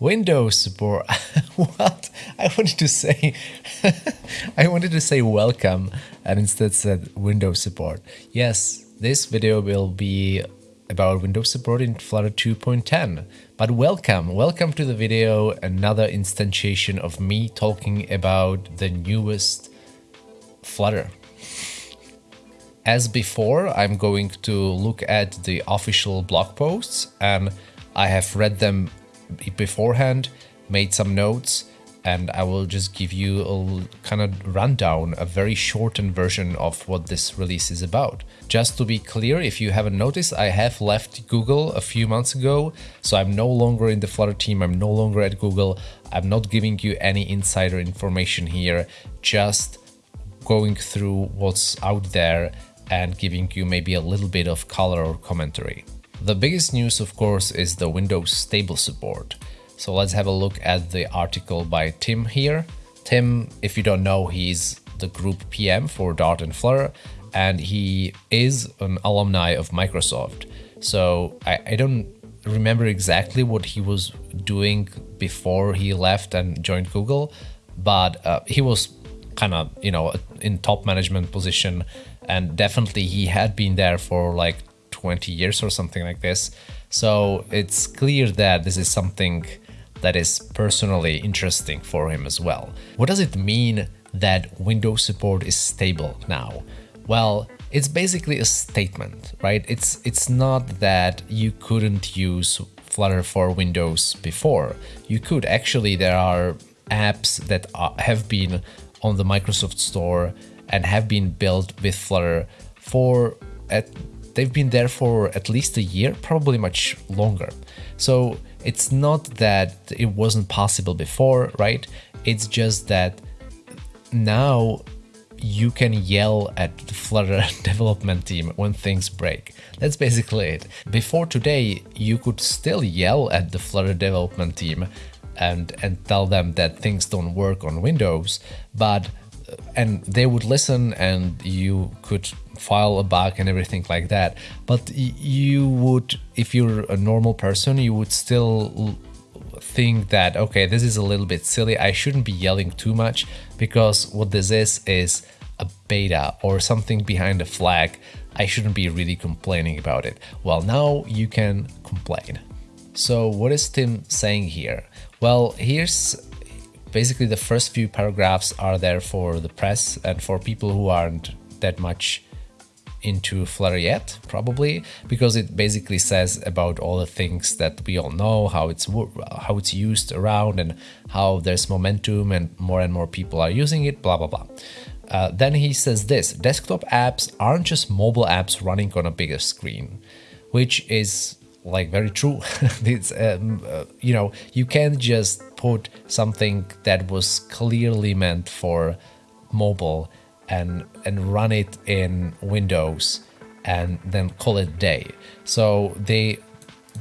Windows support. what? I wanted to say I wanted to say welcome and instead said Windows support. Yes, this video will be about Windows support in Flutter 2.10. But welcome, welcome to the video, another instantiation of me talking about the newest Flutter. As before, I'm going to look at the official blog posts and I have read them beforehand, made some notes, and I will just give you a kind of rundown, a very shortened version of what this release is about. Just to be clear, if you haven't noticed, I have left Google a few months ago, so I'm no longer in the Flutter team, I'm no longer at Google, I'm not giving you any insider information here, just going through what's out there and giving you maybe a little bit of color or commentary. The biggest news, of course, is the Windows stable support. So let's have a look at the article by Tim here. Tim, if you don't know, he's the group PM for Dart and Flutter, and he is an alumni of Microsoft. So I, I don't remember exactly what he was doing before he left and joined Google, but uh, he was kind of, you know, in top management position and definitely he had been there for like 20 years or something like this. So it's clear that this is something that is personally interesting for him as well. What does it mean that Windows support is stable now? Well, it's basically a statement, right? It's it's not that you couldn't use Flutter for Windows before. You could actually there are apps that are, have been on the Microsoft Store and have been built with Flutter for at they've been there for at least a year, probably much longer. So it's not that it wasn't possible before, right? It's just that now you can yell at the Flutter development team when things break. That's basically it. Before today, you could still yell at the Flutter development team and, and tell them that things don't work on Windows, but and they would listen and you could file a bug and everything like that. But you would if you're a normal person you would still think that okay this is a little bit silly. I shouldn't be yelling too much because what this is is a beta or something behind a flag. I shouldn't be really complaining about it. Well now you can complain. So what is tim saying here? Well here's basically the first few paragraphs are there for the press and for people who aren't that much into Flutter yet, probably, because it basically says about all the things that we all know, how it's how it's used around, and how there's momentum, and more and more people are using it, blah blah blah. Uh, then he says this: desktop apps aren't just mobile apps running on a bigger screen, which is like very true. it's um, uh, you know you can't just put something that was clearly meant for mobile and and run it in Windows and then call it day. So they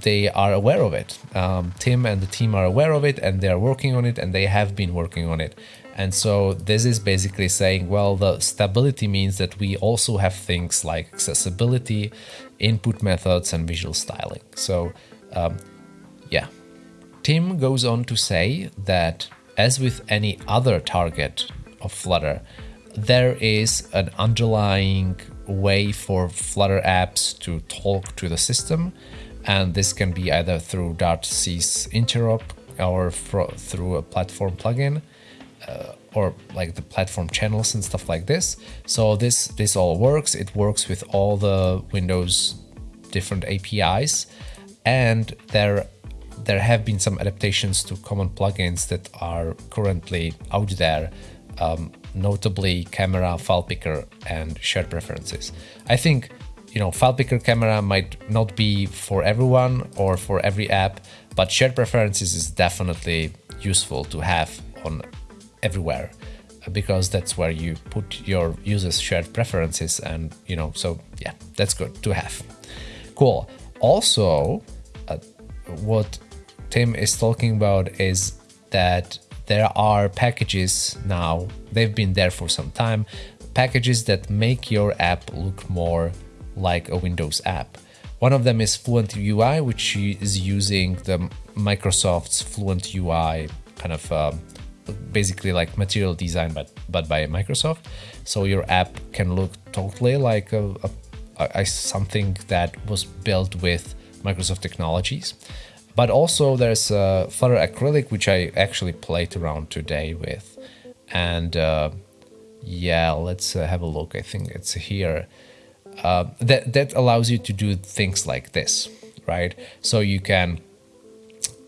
they are aware of it. Um, Tim and the team are aware of it and they are working on it and they have been working on it. And so this is basically saying, well, the stability means that we also have things like accessibility, input methods and visual styling. So um, yeah. Tim goes on to say that as with any other target of Flutter, there is an underlying way for Flutter apps to talk to the system. And this can be either through Dart-C's interop or through a platform plugin uh, or like the platform channels and stuff like this. So this, this all works. It works with all the Windows different APIs. And there there have been some adaptations to common plugins that are currently out there um, notably camera, file picker, and shared preferences. I think you know file picker camera might not be for everyone or for every app, but shared preferences is definitely useful to have on everywhere because that's where you put your users shared preferences and you know so yeah that's good to have cool also uh, what tim is talking about is that there are packages now, they've been there for some time, packages that make your app look more like a Windows app. One of them is Fluent UI, which is using the Microsoft's Fluent UI kind of um, basically like material design, but but by Microsoft. So your app can look totally like a, a, a something that was built with Microsoft technologies. But also there's uh, Flutter Acrylic, which I actually played around today with. And uh, yeah, let's uh, have a look. I think it's here. Uh, that, that allows you to do things like this, right? So you can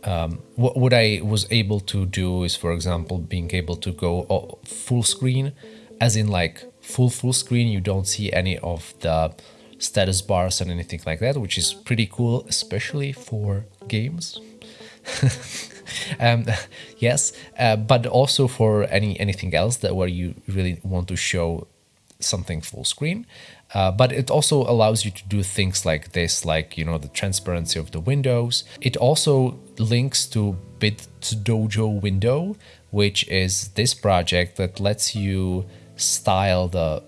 um, what, what I was able to do is, for example, being able to go full screen, as in like full full screen. You don't see any of the status bars and anything like that, which is pretty cool, especially for games. um, yes, uh, but also for any anything else that where you really want to show something full screen. Uh, but it also allows you to do things like this, like, you know, the transparency of the windows. It also links to bitsdojo window, which is this project that lets you style the,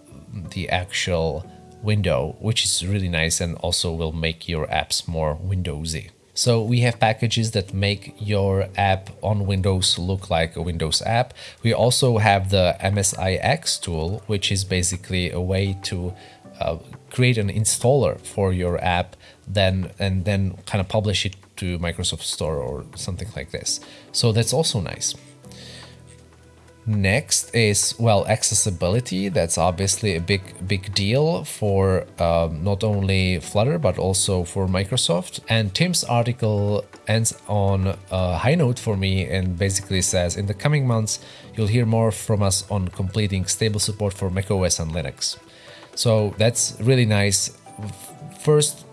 the actual window, which is really nice and also will make your apps more Windowsy. So we have packages that make your app on Windows look like a Windows app. We also have the MSIX tool, which is basically a way to uh, create an installer for your app then and then kind of publish it to Microsoft Store or something like this. So that's also nice. Next is, well, accessibility. That's obviously a big, big deal for um, not only Flutter, but also for Microsoft. And Tim's article ends on a high note for me and basically says, in the coming months, you'll hear more from us on completing stable support for macOS and Linux. So that's really nice. First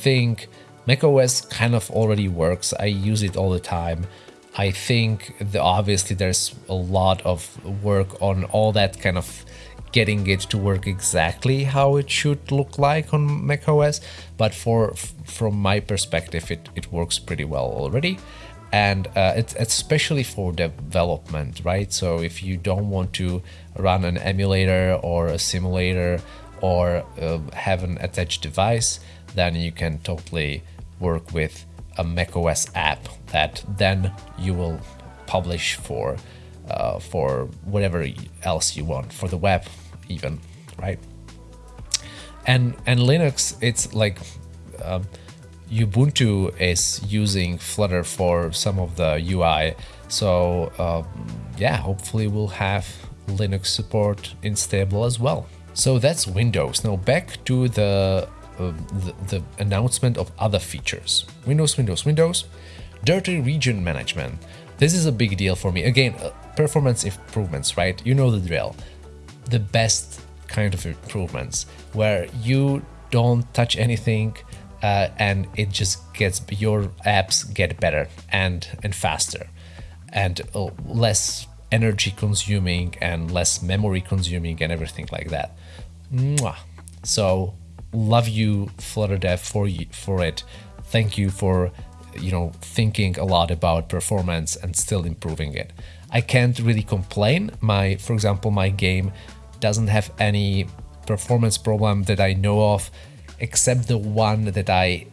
thing, macOS kind of already works. I use it all the time. I think the, obviously there's a lot of work on all that kind of getting it to work exactly how it should look like on macOS, but for from my perspective, it, it works pretty well already. And uh, it's especially for development, right? So if you don't want to run an emulator or a simulator or uh, have an attached device, then you can totally work with a macOS app that then you will publish for uh, for whatever else you want for the web even right? And and linux it's like um, ubuntu is using flutter for some of the ui so um, yeah hopefully we'll have linux support in stable as well. So that's windows. Now back to the the, the, announcement of other features. Windows, Windows, Windows, dirty region management. This is a big deal for me. Again, uh, performance improvements, right? You know the drill. The best kind of improvements where you don't touch anything uh, and it just gets your apps get better and and faster and uh, less energy consuming and less memory consuming and everything like that. Mwah. So love you Flutter Dev for you, for it. Thank you for you know thinking a lot about performance and still improving it. I can't really complain. My for example, my game doesn't have any performance problem that I know of except the one that I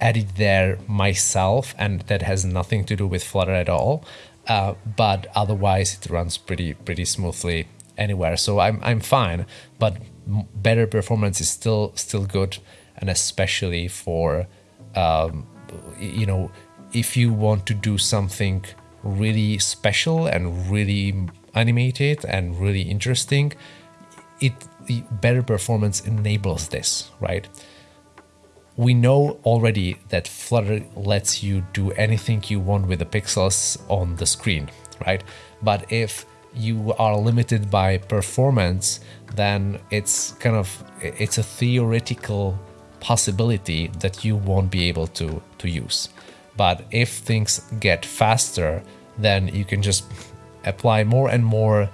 added there myself and that has nothing to do with Flutter at all. Uh, but otherwise it runs pretty pretty smoothly anywhere. So I'm I'm fine, but better performance is still still good, and especially for um, you know if you want to do something really special and really animated and really interesting, it better performance enables this, right? We know already that Flutter lets you do anything you want with the pixels on the screen, right? But if you are limited by performance, then it's kind of it's a theoretical possibility that you won't be able to to use. But if things get faster, then you can just apply more and more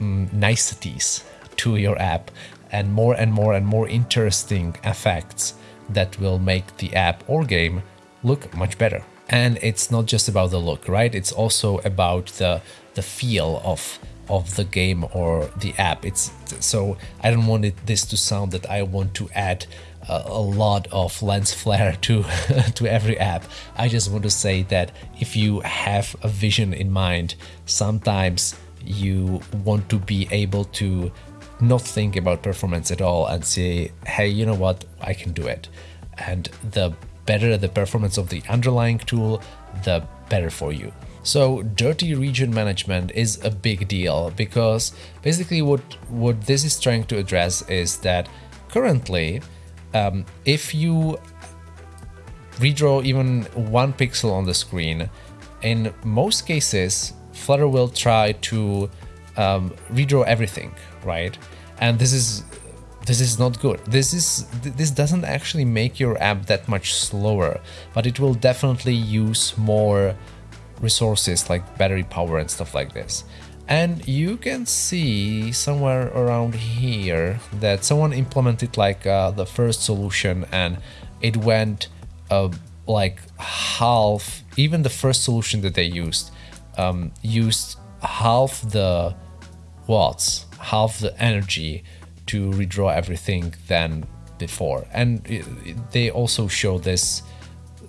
mm, niceties to your app and more and more and more interesting effects that will make the app or game look much better. And it's not just about the look, right? It's also about the the feel of of the game or the app. It's so I don't want it, this to sound that I want to add a, a lot of lens flare to to every app. I just want to say that if you have a vision in mind, sometimes you want to be able to not think about performance at all and say, hey, you know what, I can do it. And the better the performance of the underlying tool, the better for you. So dirty region management is a big deal because basically what, what this is trying to address is that currently, um, if you redraw even one pixel on the screen, in most cases, Flutter will try to um, redraw everything, right? And this is this is not good. This is this doesn't actually make your app that much slower, but it will definitely use more resources like battery power and stuff like this. And you can see somewhere around here that someone implemented like uh, the first solution and it went uh, like half, even the first solution that they used, um, used half the watts, half the energy to redraw everything than before. And they also show this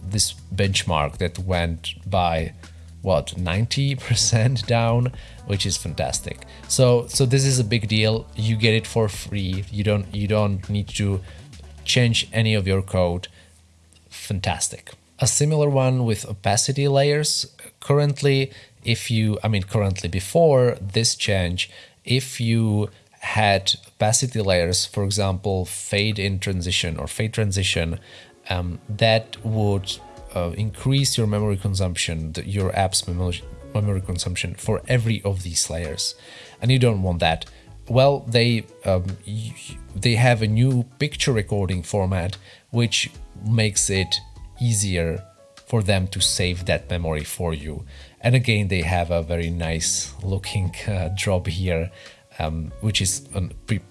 this benchmark that went by what 90% down which is fantastic. So so this is a big deal. You get it for free. You don't you don't need to change any of your code. Fantastic. A similar one with opacity layers. Currently if you i mean currently before this change if you had opacity layers, for example, fade in transition or fade transition, um, that would uh, increase your memory consumption, your app's memory, consumption for every of these layers. And you don't want that. Well, they um, they have a new picture recording format, which makes it easier for them to save that memory for you. And again, they have a very nice looking uh, job here um, which is a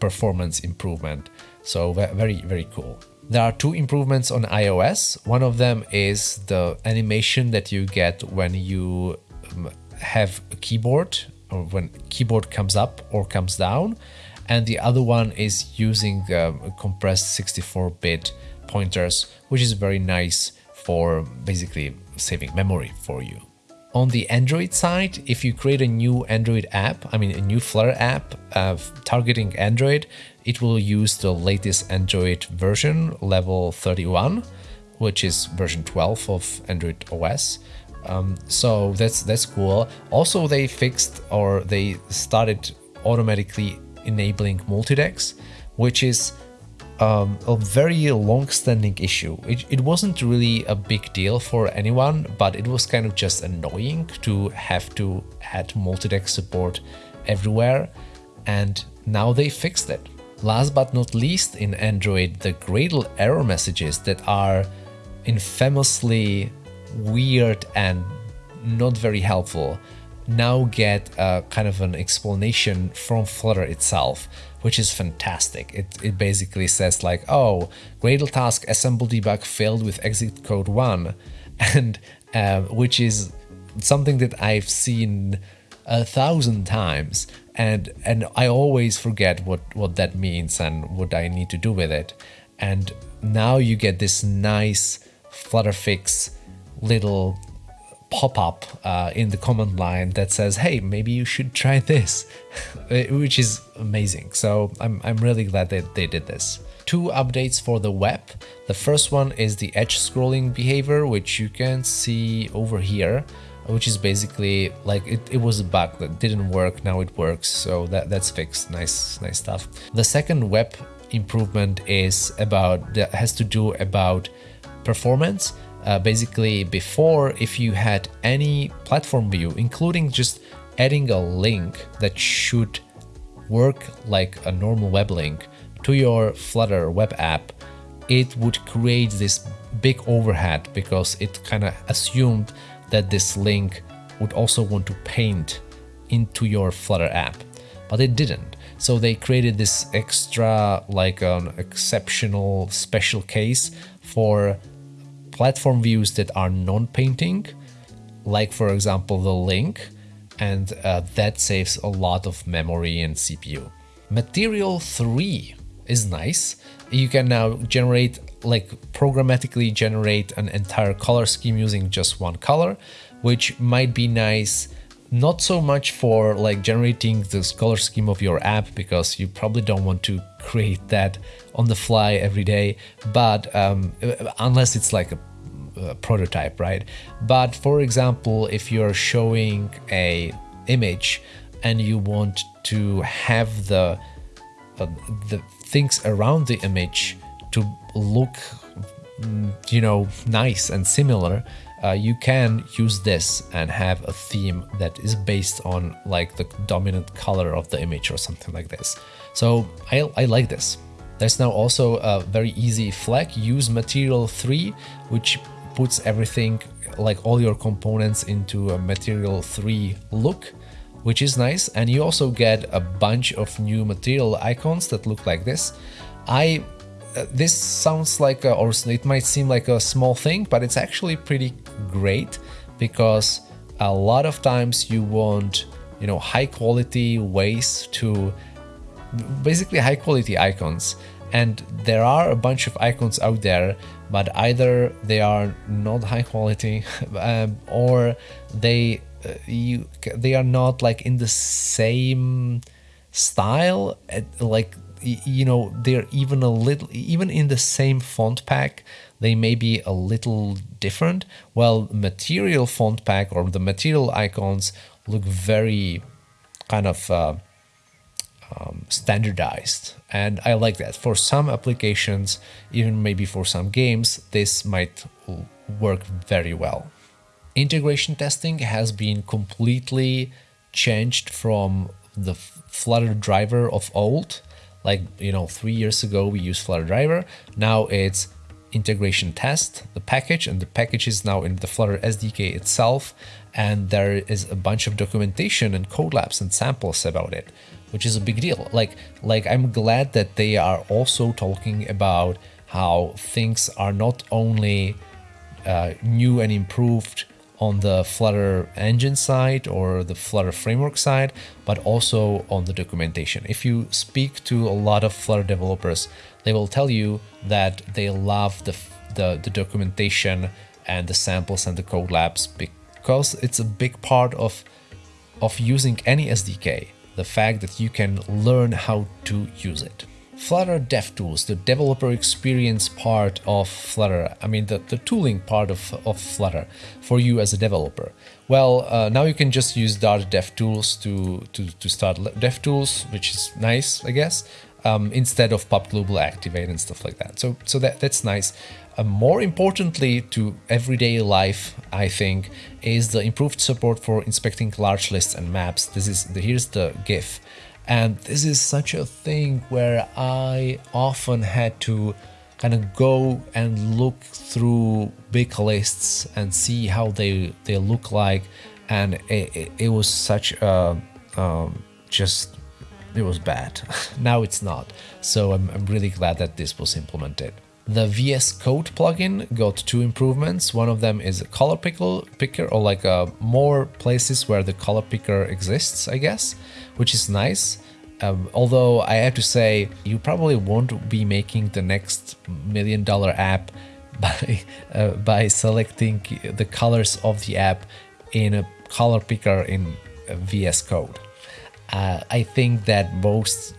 performance improvement. So very, very cool. There are two improvements on iOS. One of them is the animation that you get when you um, have a keyboard or when keyboard comes up or comes down. And the other one is using um, compressed 64-bit pointers, which is very nice for basically saving memory for you. On the Android side, if you create a new Android app, I mean a new Flutter app uh, targeting Android, it will use the latest Android version, level 31, which is version 12 of Android OS. Um, so that's that's cool. Also, they fixed or they started automatically enabling multidex, which is um, a very long-standing issue. It, it wasn't really a big deal for anyone, but it was kind of just annoying to have to add multidex support everywhere, and now they fixed it. Last but not least, in Android, the Gradle error messages that are infamously weird and not very helpful now get a kind of an explanation from Flutter itself which is fantastic. It, it basically says like, oh, Gradle task assemble debug failed with exit code 1, and uh, which is something that I've seen a thousand times and and I always forget what what that means and what I need to do with it and now you get this nice flutter fix little pop-up uh, in the command line that says, hey, maybe you should try this, which is amazing. So I'm, I'm really glad that they did this. Two updates for the web. The first one is the edge scrolling behavior, which you can see over here, which is basically like it, it was a bug that didn't work. Now it works. So that, that's fixed. Nice, nice stuff. The second web improvement is about that has to do about performance uh, basically before if you had any platform view including just adding a link that should work like a normal web link to your Flutter web app it would create this big overhead because it kind of assumed that this link would also want to paint into your Flutter app but it didn't. So they created this extra like an exceptional special case for platform views that are non-painting, like for example the link, and uh, that saves a lot of memory and CPU. Material 3 is nice. You can now generate like programmatically generate an entire color scheme using just one color, which might be nice not so much for like generating this color scheme of your app because you probably don't want to create that on the fly every day but um, unless it's like a, a, prototype right? But for example if you're showing a image and you want to have the uh, the things around the image to look mm, you know nice and similar uh, you can use this and have a theme that is based on like the dominant color of the image or something like this. So I, I like this. There's now also a very easy flag, use material 3, which puts everything, like all your components into a material 3 look, which is nice. And you also get a bunch of new material icons that look like this. I this sounds like, a, or it might seem like a small thing, but it's actually pretty great because a lot of times you want, you know, high quality ways to basically high quality icons. And there are a bunch of icons out there, but either they are not high quality um, or they uh, you they are not like in the same style like you know they're even a little even in the same font pack they may be a little different. Well material font pack or the material icons look very kind of uh, um, standardized. And I like that. For some applications even maybe for some games this might work very well. Integration testing has been completely changed from the Flutter driver of old like, you know, three years ago we used Flutter driver. Now it's integration test, the package, and the package is now in the Flutter SDK itself. And there is a bunch of documentation and code labs and samples about it, which is a big deal. Like, like I'm glad that they are also talking about how things are not only uh, new and improved on the Flutter engine side or the Flutter framework side, but also on the documentation. If you speak to a lot of Flutter developers, they will tell you that they love the, the, the documentation and the samples and the code labs because it's a big part of, of using any SDK, the fact that you can learn how to use it. Flutter DevTools, the developer experience part of Flutter, I mean the, the tooling part of, of Flutter for you as a developer. Well, uh, now you can just use Dart DevTools to, to, to start DevTools, which is nice, I guess, um, instead of pub global activate and stuff like that. So, so that, that's nice. Uh, more importantly to everyday life, I think, is the improved support for inspecting large lists and maps. This is the, here's the GIF. And this is such a thing where I often had to kind of go and look through big lists and see how they they look like. And it, it, it was such a um, just it was bad. Now it's not. So I'm, I'm really glad that this was implemented the VS Code plugin got two improvements. One of them is a color picker, picker or like uh, more places where the color picker exists, I guess, which is nice. Um, although I have to say, you probably won't be making the next million dollar app by, uh, by selecting the colors of the app in a color picker in VS Code. Uh, I think that most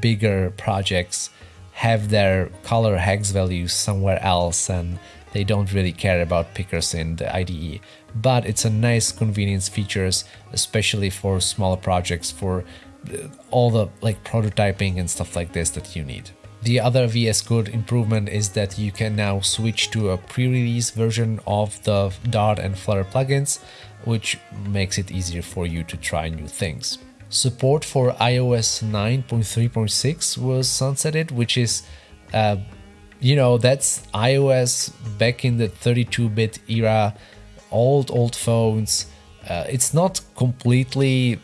bigger projects have their color hex values somewhere else and they don't really care about pickers in the IDE. But it's a nice convenience features, especially for smaller projects, for uh, all the like prototyping and stuff like this that you need. The other VS Code improvement is that you can now switch to a pre-release version of the Dart and Flutter plugins, which makes it easier for you to try new things. Support for iOS 9.3.6 was sunsetted, which is, uh, you know, that's iOS back in the 32-bit era, old, old phones. Uh, it's not completely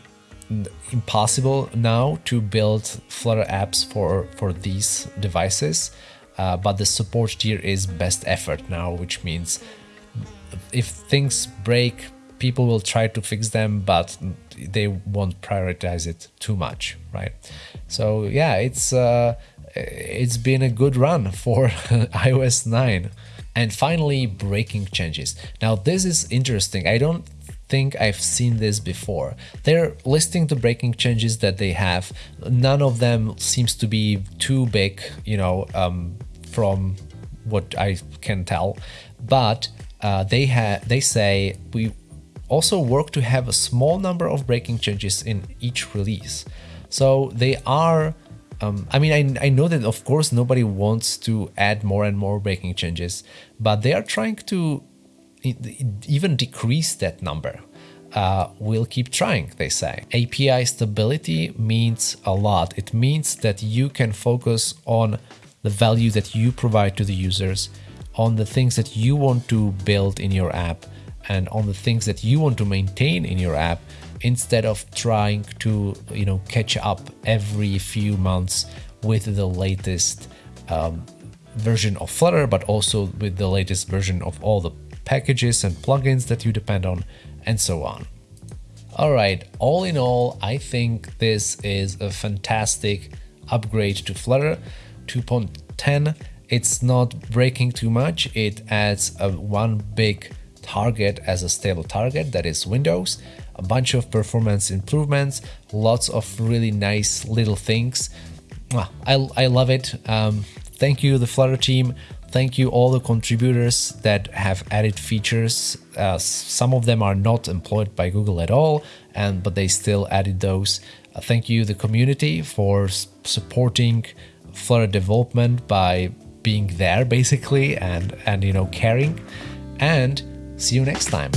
impossible now to build Flutter apps for, for these devices, uh, but the support tier is best effort now, which means if things break people will try to fix them, but they won't prioritize it too much, right? So yeah, it's uh, it's been a good run for iOS 9. And finally, breaking changes. Now this is interesting. I don't think I've seen this before. They're listing the breaking changes that they have. None of them seems to be too big, you know, um, from what I can tell. But uh, they have they say we also work to have a small number of breaking changes in each release. So they are um, I mean, I, I know that of course nobody wants to add more and more breaking changes, but they are trying to even decrease that number. Uh, we'll keep trying, they say. API stability means a lot. It means that you can focus on the value that you provide to the users, on the things that you want to build in your app, and on the things that you want to maintain in your app instead of trying to you know catch up every few months with the latest um, version of Flutter, but also with the latest version of all the packages and plugins that you depend on, and so on. Alright, all in all, I think this is a fantastic upgrade to Flutter 2.10. It's not breaking too much, it adds a one big target as a stable target, that is Windows, a bunch of performance improvements, lots of really nice little things. I, I love it. Um, thank you, the Flutter team. Thank you all the contributors that have added features. Uh, some of them are not employed by Google at all, and but they still added those. Uh, thank you the community for supporting Flutter development by being there basically and and you know caring. And see you next time.